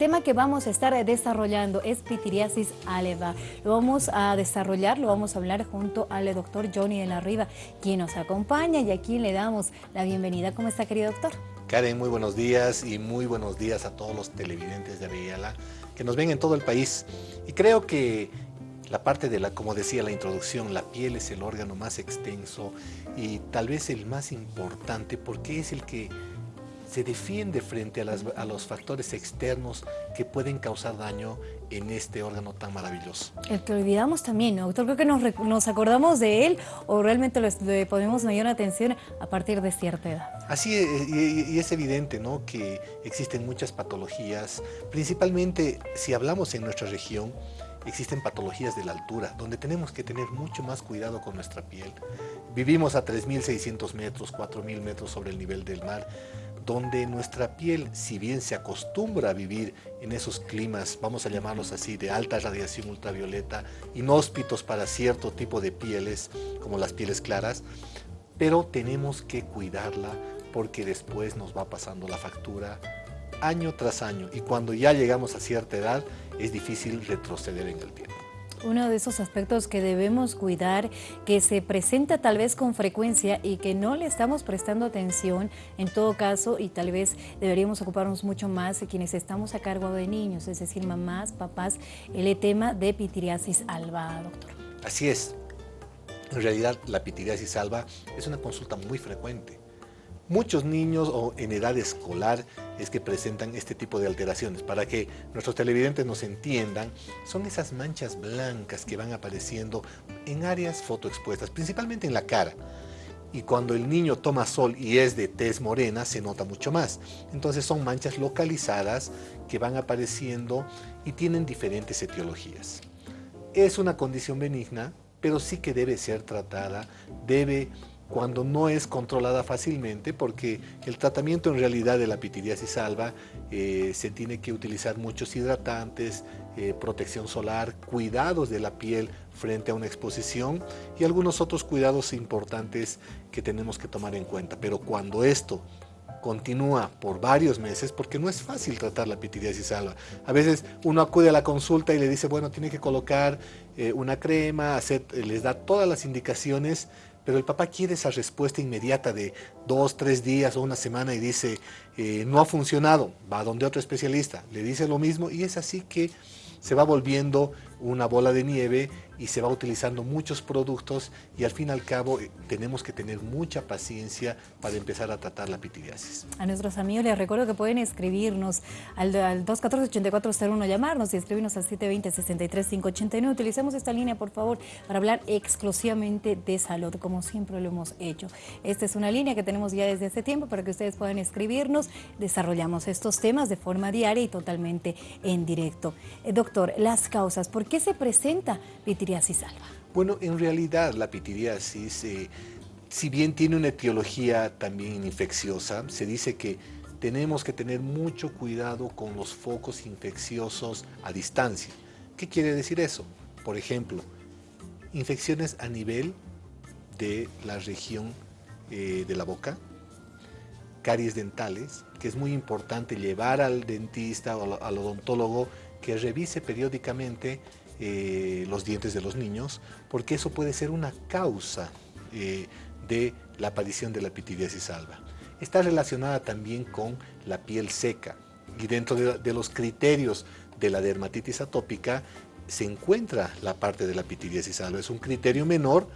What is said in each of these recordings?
tema que vamos a estar desarrollando es pitiriasis alba. Lo vamos a desarrollar, lo vamos a hablar junto al doctor Johnny de la Riva, quien nos acompaña y aquí le damos la bienvenida. ¿Cómo está, querido doctor? Karen, muy buenos días y muy buenos días a todos los televidentes de Aviala que nos ven en todo el país. Y creo que la parte de la, como decía la introducción, la piel es el órgano más extenso y tal vez el más importante porque es el que se defiende frente a, los factores externos que pueden causar daño en este órgano tan maravilloso. El que olvidamos también, ¿no, doctor? Creo que nos, acordamos de él o realmente le ponemos mayor atención a partir de cierta edad. Así es, y, es evidente ¿no? que existen muchas patologías, principalmente si hablamos en nuestra región, existen patologías de la altura, donde tenemos que tener mucho más cuidado con nuestra piel. Vivimos a 3.600 metros, 4.000 metros sobre el nivel del mar, donde nuestra piel, si bien se acostumbra a vivir en esos climas, vamos a llamarlos así, de alta radiación ultravioleta, inhóspitos para cierto tipo de pieles, como las pieles claras, pero tenemos que cuidarla porque después nos va pasando la factura año tras año y cuando ya llegamos a cierta edad es difícil retroceder en el tiempo uno de esos aspectos que debemos cuidar, que se presenta tal vez con frecuencia y que no le estamos prestando atención en todo caso y tal vez deberíamos ocuparnos mucho más de quienes estamos a cargo de niños, es decir, mamás, papás, el tema de pitiriasis alba, doctor. Así es. En realidad la pitiriasis alba es una consulta muy frecuente muchos niños o en edad escolar es que presentan este tipo de alteraciones. Para que nuestros televidentes nos entiendan, son esas manchas blancas que van apareciendo en áreas fotoexpuestas, principalmente en la cara. Y cuando el niño toma sol y es de tez morena, se nota mucho más. Entonces son manchas localizadas que van apareciendo y tienen diferentes etiologías. Es una condición benigna, pero sí que debe ser tratada, debe cuando no es controlada fácilmente, porque el tratamiento en realidad de la pitiriasis alba eh, se tiene que utilizar muchos hidratantes, eh, protección solar, cuidados de la piel frente a una exposición y algunos otros cuidados importantes que tenemos que tomar en cuenta. Pero cuando esto continúa por varios meses, porque no es fácil tratar la pitiriasis alba. A veces uno acude a la consulta y le dice, bueno, tiene que colocar eh, una crema, hacer, les da todas las indicaciones, pero el papá quiere esa respuesta inmediata de dos, tres días o una semana y dice, eh, no ha funcionado, va a donde otro especialista, le dice lo mismo y es así que se va volviendo una bola de nieve y se va utilizando muchos productos y al fin y al cabo eh, tenemos que tener mucha paciencia para empezar a tratar la pitiriasis. A nuestros amigos les recuerdo que pueden escribirnos al, 214-8401, llamarnos y escribirnos al 720-63-589. Utilicemos esta línea, por favor, para hablar exclusivamente de salud, como siempre lo hemos hecho. Esta es una línea que tenemos ya desde hace tiempo para que ustedes puedan escribirnos. Desarrollamos estos temas de forma diaria y totalmente en directo. Eh, doctor, las causas, ¿por qué se presenta pitiriasis Bueno, en realidad la pitiriasis, eh, si bien tiene una etiología también infecciosa, se dice que tenemos que tener mucho cuidado con los focos infecciosos a distancia. ¿Qué quiere decir eso? Por ejemplo, infecciones a nivel de la región eh, de la boca, caries dentales, que es muy importante llevar al dentista o al odontólogo que revise periódicamente eh, los dientes de los niños, porque eso puede ser una causa eh, de la aparición de la pitiriasis alba. Está relacionada también con la piel seca y dentro de, de los criterios de la dermatitis atópica se encuentra la parte de la pitiriasis alba. Es un criterio menor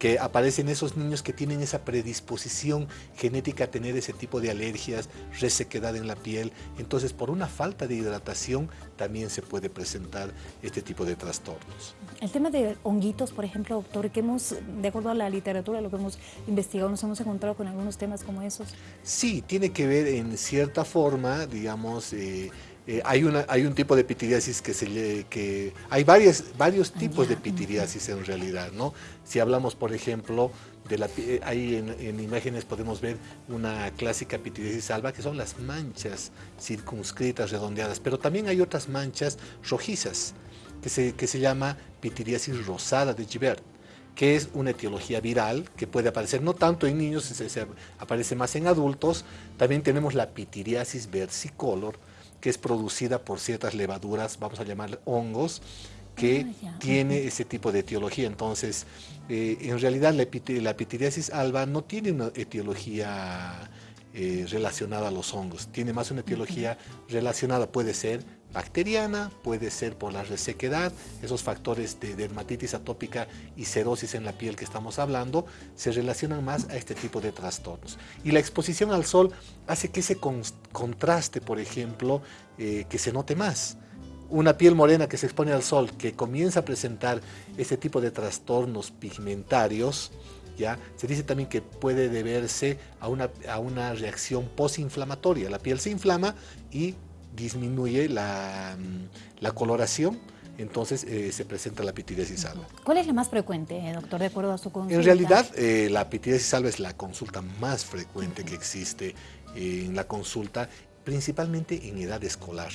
que aparecen esos niños que tienen esa predisposición genética a tener ese tipo de alergias, resequedad en la piel. Entonces, por una falta de hidratación también se puede presentar este tipo de trastornos. El tema de honguitos, por ejemplo, doctor, que hemos, de acuerdo a la literatura, lo que hemos investigado, nos hemos encontrado con algunos temas como esos. Sí, tiene que ver en cierta forma, digamos, eh, eh, hay, una, hay un tipo de pitiriasis que se que hay varios, varios tipos de pitiriasis en realidad, ¿no? Si hablamos, por ejemplo, de la, eh, ahí en, imágenes podemos ver una clásica pitiriasis alba, que son las manchas circunscritas, redondeadas, pero también hay otras manchas rojizas, que se, que se llama pitiriasis rosada de Givert que es una etiología viral que puede aparecer no tanto en niños, se, aparece más en adultos. También tenemos la pitiriasis versicolor, que es producida por ciertas levaduras, vamos a llamar hongos, que ah, tiene ese tipo de etiología. Entonces, eh, en realidad la, la pitiriasis alba no tiene una etiología eh, relacionada a los hongos, tiene más una etiología relacionada, puede ser bacteriana, puede ser por la resequedad, esos factores de dermatitis atópica y cerosis en la piel que estamos hablando, se relacionan más a este tipo de trastornos. Y la exposición al sol hace que ese contraste, por ejemplo, eh, que se note más. Una piel morena que se expone al sol, que comienza a presentar este tipo de trastornos pigmentarios, ¿Ya? Se dice también que puede deberse a una, a una reacción posinflamatoria. La piel se inflama y disminuye la, mm, la coloración, entonces eh, se presenta la pitiriasis alba. ¿Cuál es la más frecuente, eh, doctor, de acuerdo a su consulta? En realidad, eh, la pitiriasis alba es la consulta más frecuente que existe en la consulta, principalmente en edad escolar.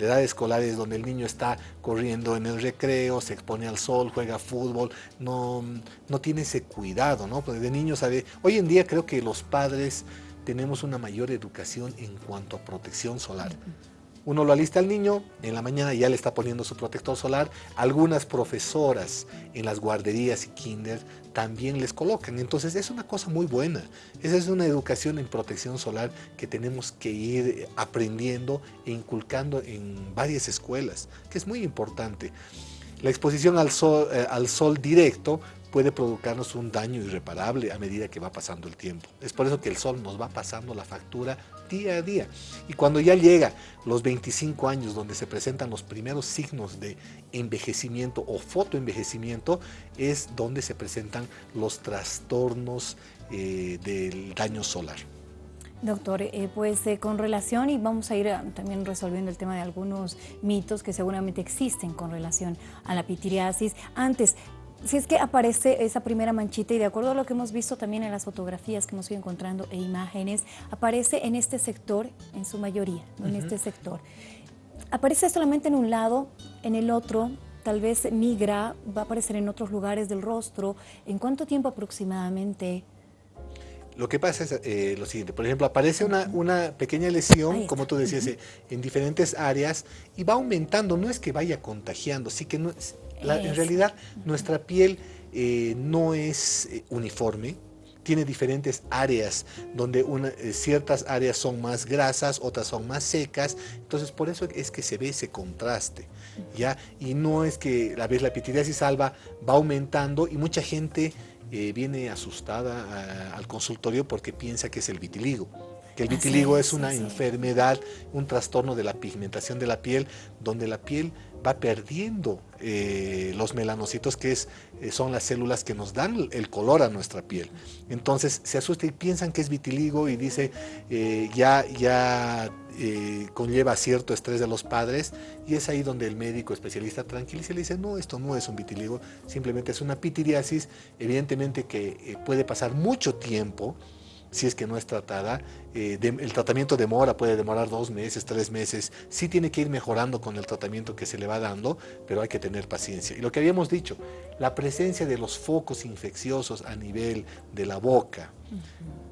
La edad escolar es donde el niño está corriendo en el recreo, se expone al sol, juega fútbol, no, no tiene ese cuidado, ¿no? Porque de niño sabe... Hoy en día creo que los padres tenemos una mayor educación en cuanto a protección solar. Uno lo alista al niño, en la mañana ya le está poniendo su protector solar. Algunas profesoras en las guarderías y kinder también les colocan. Entonces es una cosa muy buena. Esa es una educación en protección solar que tenemos que ir aprendiendo e inculcando en varias escuelas, que es muy importante. La exposición al sol, eh, al sol directo puede provocarnos un daño irreparable a medida que va pasando el tiempo. Es por eso que el sol nos va pasando la factura día a día. Y cuando ya llega los 25 años donde se presentan los primeros signos de envejecimiento o fotoenvejecimiento, es donde se presentan los trastornos eh, del daño solar. Doctor, eh, pues eh, con relación, y vamos a ir también resolviendo el tema de algunos mitos que seguramente existen con relación a la pitiriasis. Antes, si es que aparece esa primera manchita y de acuerdo a lo que hemos visto también en las fotografías que hemos ido encontrando e imágenes, aparece en este sector, en su mayoría, en este sector. Aparece solamente en un lado, en el otro, tal vez migra, va a aparecer en otros lugares del rostro. ¿En cuánto tiempo aproximadamente? Lo que pasa es eh, lo siguiente, por ejemplo, aparece una, una pequeña lesión, como tú decías, en diferentes áreas y va aumentando, no es que vaya contagiando, sí que no, en realidad nuestra piel eh, no es eh, uniforme, tiene diferentes áreas donde eh, ciertas áreas son más grasas, otras son más secas, entonces por eso es que se ve ese contraste, ¿ya? Y no es que la vez la pitiriasis salva va aumentando y mucha gente viene asustada al consultorio porque piensa que es el vitiligo que el vitiligo es, una enfermedad, un trastorno de la pigmentación de la piel, donde la piel va perdiendo eh, los melanocitos, que es, eh, son las células que nos dan el color a nuestra piel. Entonces se asusta y piensan que es vitiligo y dice, eh, ya, ya conlleva cierto estrés de los padres y es ahí donde el médico especialista tranquiliza y le dice, no, esto no es un vitiligo, simplemente es una pitiriasis, evidentemente que puede pasar mucho tiempo, si es que no es tratada. Eh, el tratamiento demora, puede demorar dos meses, tres meses. Sí tiene que ir mejorando con el tratamiento que se le va dando, pero hay que tener paciencia. Y lo que habíamos dicho, la presencia de los focos infecciosos a nivel de la boca,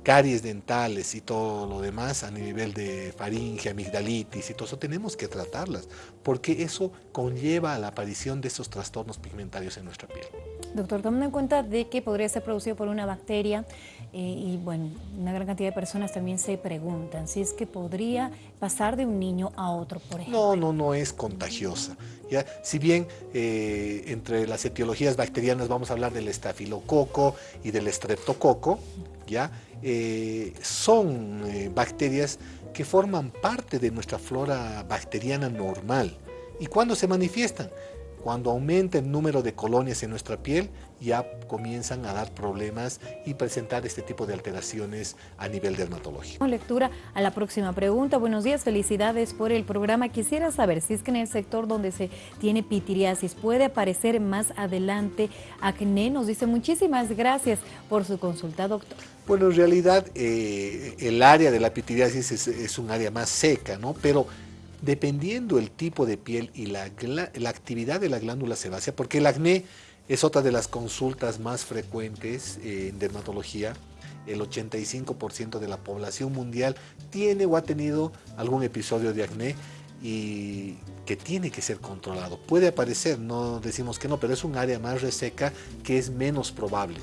caries dentales y todo lo demás a nivel de faringe, amigdalitis y todo eso, tenemos que tratarlas, porque eso conlleva a la aparición de esos trastornos pigmentarios en nuestra piel. Doctor, tomando en cuenta de que podría ser producido por una bacteria eh, y bueno, una gran cantidad de personas también se preguntan si es que podría pasar de un niño a otro, por ejemplo. No, no, no es contagiosa. ¿ya? Si bien eh, entre las etiologías bacterianas vamos a hablar del estafilococo y del estreptococo, ¿ya? Eh, son bacterias que forman parte de nuestra flora bacteriana normal. ¿Y cuándo se manifiestan? Cuando aumenta el número de colonias en nuestra piel, ya comienzan a dar problemas y presentar este tipo de alteraciones a nivel dermatológico. Lectura a la próxima pregunta. Buenos días, felicidades por el programa. Quisiera saber si es que en el sector donde se tiene pitiriasis puede aparecer más adelante acné. Nos dice muchísimas gracias por su consulta, doctor. Bueno, en realidad eh, el área de la pitiriasis es, es un área más seca, ¿no? Pero dependiendo el tipo de piel y la, la, actividad de la glándula sebácea, porque el acné es otra de las consultas más frecuentes en dermatología, el 85% de la población mundial tiene o ha tenido algún episodio de acné. y que tiene que ser controlado. Puede aparecer, no decimos que no, pero es un área más reseca que es menos probable.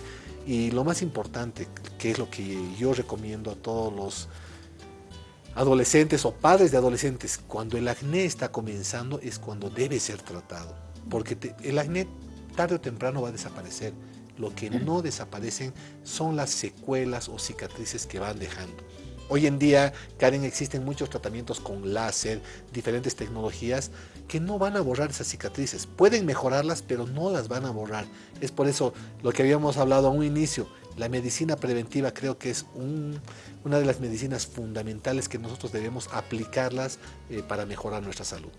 Y lo más importante, que es lo que yo recomiendo a todos los adolescentes o padres de adolescentes, cuando el acné está comenzando es cuando debe ser tratado, porque el acné tarde o temprano va a desaparecer. Lo que no desaparecen son las secuelas o cicatrices que van dejando. Hoy en día, Karen, existen muchos tratamientos con láser, diferentes tecnologías que no van a borrar esas cicatrices. Pueden mejorarlas, pero no las van a borrar. Es por eso lo que habíamos hablado a un inicio. La medicina preventiva creo que es una de las medicinas fundamentales que nosotros debemos aplicarlas eh, para mejorar nuestra salud.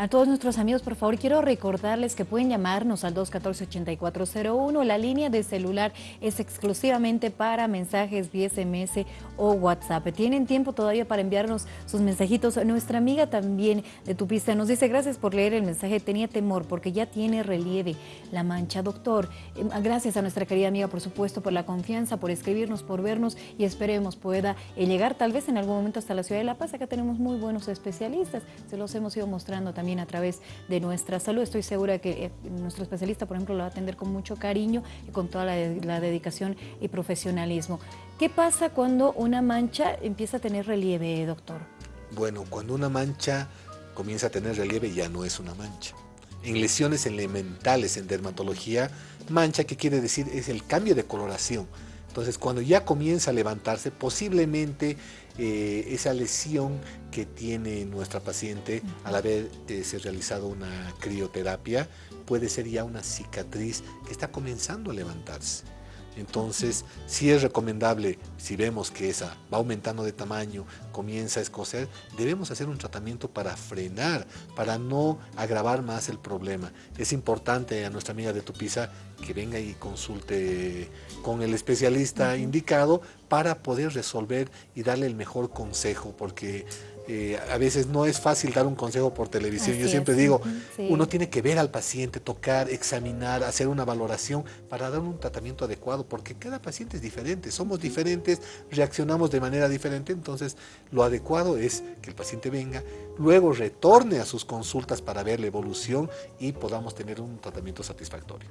A todos nuestros amigos, por favor, quiero recordarles que pueden llamarnos al 214-8401. La línea de celular es exclusivamente para mensajes vía SMS o WhatsApp. Tienen tiempo todavía para enviarnos sus mensajitos. Nuestra amiga también de tu pista nos dice, gracias por leer el mensaje. Tenía temor porque ya tiene relieve la mancha. Doctor, em, gracias a nuestra querida amiga, por supuesto, por la confianza, por escribirnos, por vernos y esperemos pueda eh, llegar tal vez en algún momento hasta la ciudad de La Paz. Acá tenemos muy buenos especialistas. Se los hemos ido mostrando también a través de nuestra salud. Estoy segura que eh, nuestro especialista, por ejemplo, lo va a atender con mucho cariño y con toda la, dedicación y profesionalismo. ¿Qué pasa cuando una mancha empieza a tener relieve, doctor? Bueno, cuando una mancha comienza a tener relieve ya no es una mancha. En lesiones elementales en dermatología, mancha, ¿qué quiere decir? Es el cambio de coloración. Entonces, cuando ya comienza a levantarse, posiblemente eh, esa lesión que tiene nuestra paciente al haber eh, realizado una crioterapia puede ser ya una cicatriz que está comenzando a levantarse. Entonces, sí es recomendable, si vemos que esa va aumentando de tamaño, comienza a escocer, debemos hacer un tratamiento para frenar, para no agravar más el problema. Es importante a nuestra amiga de Tupiza que venga y consulte con el especialista indicado para poder resolver y darle el mejor consejo, porque eh, a veces no es fácil dar un consejo por televisión. Yo siempre digo, uno tiene que ver al paciente, tocar, examinar, hacer una valoración para dar un tratamiento adecuado, porque cada paciente es diferente, somos diferentes, reaccionamos de manera diferente, entonces lo adecuado es que el paciente venga, luego retorne a sus consultas para ver la evolución y podamos tener un tratamiento satisfactorio.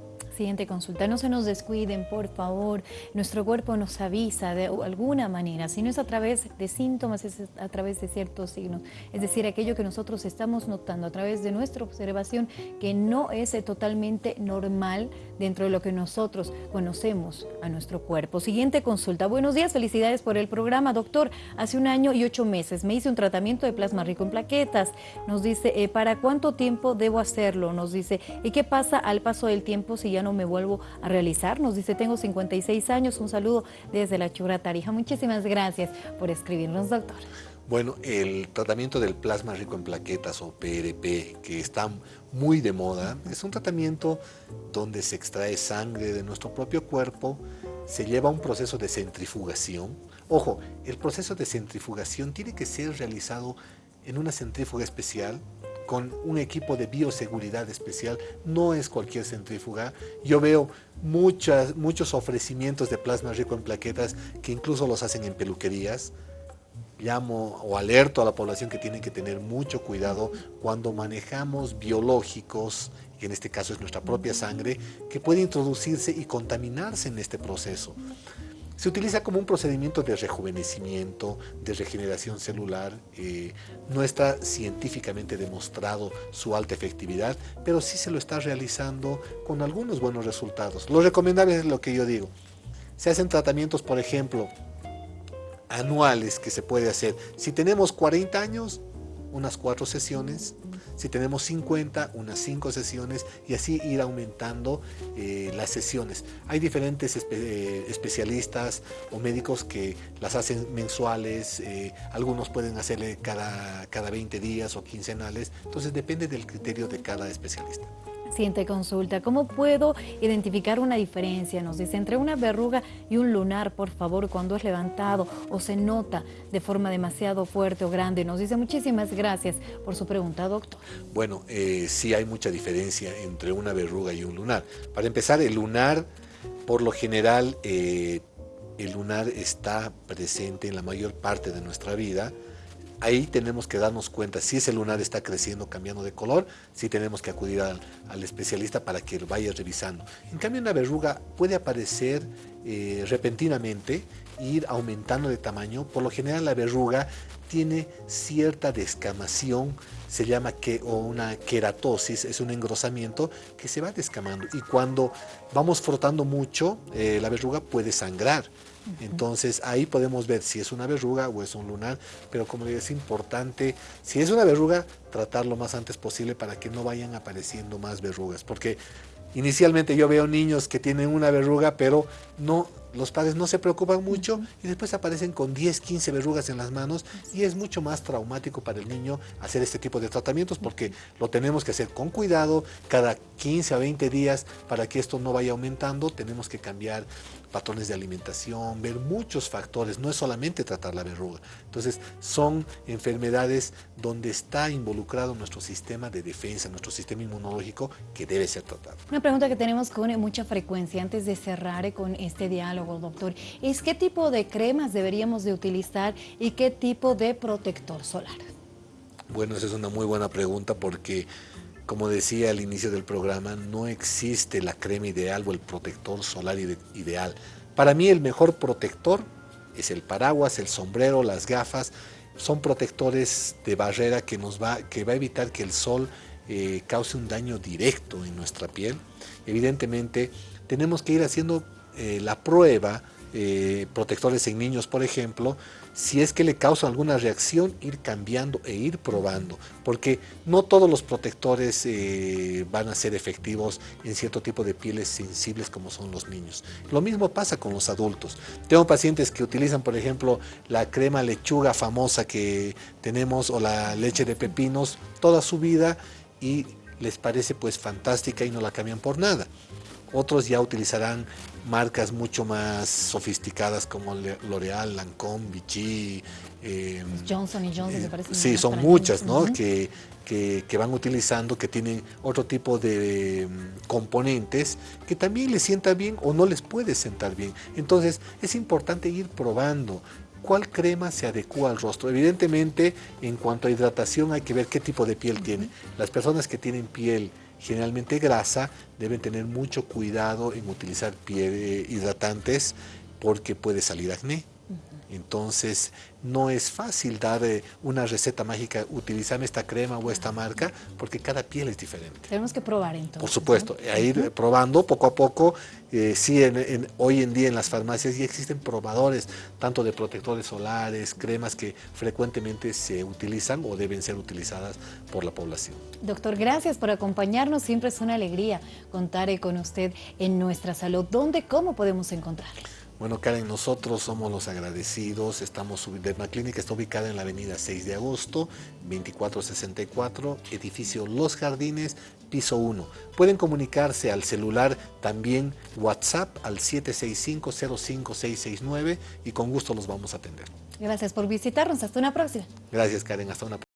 No se nos descuiden, por favor, nuestro cuerpo nos avisa de alguna manera, si no es a través de síntomas, es a través de ciertos signos, es decir, aquello que nosotros estamos notando a través de nuestra observación que no es totalmente normal dentro de lo que nosotros conocemos a nuestro cuerpo. Siguiente consulta. Buenos días, felicidades por el programa. Doctor, hace un año y ocho meses me hice un tratamiento de plasma rico en plaquetas. Nos dice, eh, ¿para cuánto tiempo debo hacerlo? Nos dice, ¿y qué pasa al paso del tiempo si ya no me vuelvo a realizar? Nos dice, tengo 56 años. Un saludo desde la Chura Tarija. Muchísimas gracias por escribirnos, doctor. Bueno, el tratamiento del plasma rico en plaquetas o PRP, que está muy de moda, es un tratamiento donde se extrae sangre de nuestro propio cuerpo, se lleva un proceso de centrifugación. Ojo, el proceso de centrifugación tiene que ser realizado en una centrífuga especial, con un equipo de bioseguridad especial, no es cualquier centrífuga. Yo veo muchas, muchos ofrecimientos de plasma rico en plaquetas que incluso los hacen en peluquerías, llamo o alerto a la población que tienen que tener mucho cuidado cuando manejamos biológicos, que en este caso es nuestra propia sangre, que puede introducirse y contaminarse en este proceso. Se utiliza como un procedimiento de rejuvenecimiento, de regeneración celular. Eh, no está científicamente demostrado su alta efectividad, pero sí se lo está realizando con algunos buenos resultados. Lo recomendable es lo que yo digo. Se hacen tratamientos, por ejemplo, anuales que se puede hacer. Si tenemos 40 años, unas cuatro sesiones, si tenemos 50, unas cinco sesiones y así ir aumentando eh, las sesiones. Hay diferentes eh, especialistas o médicos que las hacen mensuales, eh, algunos pueden hacerle cada, cada 20 días o quincenales, entonces depende del criterio de cada especialista. Siguiente consulta, ¿cómo puedo identificar una diferencia? Nos dice, entre una verruga y un lunar, por favor, cuando es levantado o se nota de forma demasiado fuerte o grande. Nos dice, muchísimas gracias por su pregunta, doctor. Bueno, eh, sí hay mucha diferencia entre una verruga y un lunar. Para empezar, el lunar, por lo general, eh, el lunar está presente en la mayor parte de nuestra vida, ahí tenemos que darnos cuenta si ese lunar está creciendo, cambiando de color, si tenemos que acudir al, especialista para que lo vaya revisando. En cambio, una verruga puede aparecer eh, repentinamente, ir aumentando de tamaño. Por lo general, la verruga tiene cierta descamación, se llama que, o una queratosis, es un engrosamiento que se va descamando. Y cuando vamos frotando mucho, eh, la verruga puede sangrar. Entonces ahí podemos ver si es una verruga o es un lunar, pero como digo, es importante, si es una verruga, tratarlo lo más antes posible para que no vayan apareciendo más verrugas, porque inicialmente yo veo niños que tienen una verruga, pero no los padres no se preocupan mucho y después aparecen con 10, 15 verrugas en las manos y es mucho más traumático para el niño hacer este tipo de tratamientos porque lo tenemos que hacer con cuidado cada 15 a 20 días para que esto no vaya aumentando. Tenemos que cambiar patrones de alimentación, ver muchos factores, no es solamente tratar la verruga. Entonces son enfermedades donde está involucrado nuestro sistema de defensa, nuestro sistema inmunológico que debe ser tratado. Una pregunta que tenemos con mucha frecuencia antes de cerrar con este diálogo doctor, es qué tipo de cremas deberíamos de utilizar y qué tipo de protector solar. Bueno, esa es una muy buena pregunta porque, como decía al inicio del programa, no existe la crema ideal o el protector solar ideal. Para mí el mejor protector es el paraguas, el sombrero, las gafas, son protectores de barrera que nos va, que va a evitar que el sol eh, cause un daño directo en nuestra piel. Evidentemente, tenemos que ir haciendo eh, la prueba, eh, protectores en niños, por ejemplo, si es que le causa alguna reacción, ir cambiando e ir probando, porque no todos los protectores eh, van a ser efectivos en cierto tipo de pieles sensibles como son los niños. Lo mismo pasa con los adultos. Tengo pacientes que utilizan, por ejemplo, la crema lechuga famosa que tenemos o la leche de pepinos toda su vida y les parece pues fantástica y no la cambian por nada. Otros ya utilizarán marcas mucho más sofisticadas como L'Oreal, Lancome, Vichy. Eh, Johnson y Johnson, eh, parece. Sí, son muchas, ¿no? que, que, van utilizando, que tienen otro tipo de mm, componentes que también les sienta bien o no les puede sentar bien. Entonces, es importante ir probando cuál crema se adecua al rostro. Evidentemente, en cuanto a hidratación, hay que ver qué tipo de piel tiene. Las personas que tienen piel generalmente grasa, deben tener mucho cuidado en utilizar piel hidratantes porque puede salir acné. Entonces, no es fácil dar eh, una receta mágica, utilizar esta crema o esta marca, porque cada piel es diferente. Tenemos que probar entonces. Por supuesto, a ir probando poco a poco. Eh, sí, hoy en día en las farmacias ya existen probadores, tanto de protectores solares, cremas que frecuentemente se utilizan o deben ser utilizadas por la población. Doctor, gracias por acompañarnos. Siempre es una alegría contar con usted en nuestra salud. ¿Dónde, cómo podemos encontrarlo? Bueno, Karen, nosotros somos los agradecidos. Estamos, Derma Clínica está ubicada en la avenida 6 de agosto, 2464, edificio Los Jardines, piso 1. Pueden comunicarse al celular también WhatsApp al 765-05669 y con gusto los vamos a atender. Gracias por visitarnos. Hasta una próxima. Gracias, Karen. Hasta una próxima.